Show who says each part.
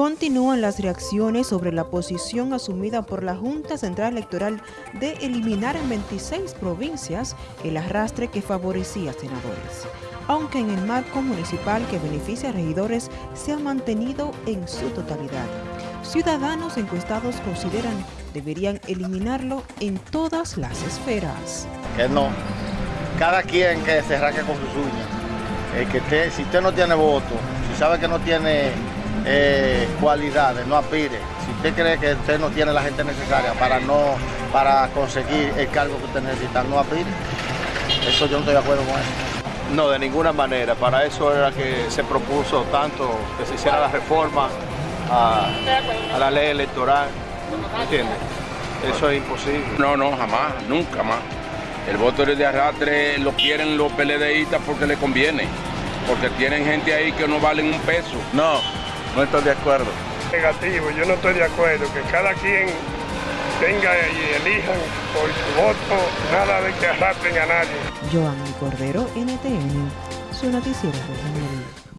Speaker 1: Continúan las reacciones sobre la posición asumida por la Junta Central Electoral de eliminar en 26 provincias el arrastre que favorecía a senadores, aunque en el marco municipal que beneficia a regidores se ha mantenido en su totalidad. Ciudadanos encuestados consideran deberían eliminarlo en todas las esferas.
Speaker 2: Que no, cada quien que se raque con sus uñas, que si usted no tiene voto, si sabe que no tiene eh, cualidades, no aspire. Si usted cree que usted no tiene la gente necesaria para, no, para conseguir el cargo que usted necesita, no aspire. Eso yo no estoy de acuerdo con eso.
Speaker 3: No, de ninguna manera. Para eso era que se propuso tanto que se hiciera la reforma a, la ley electoral. ¿Me entiendes? Eso es imposible.
Speaker 4: No, no, jamás, nunca más. El voto de arrastre lo quieren los PLDistas porque le conviene. Porque tienen gente ahí que no valen un peso.
Speaker 3: No, no estoy de acuerdo.
Speaker 5: Negativo, yo no estoy de acuerdo, que cada quien tenga y elijan por su voto, nada de que arrastren a nadie.
Speaker 1: Joan Cordero, NTN, su noticiero regional.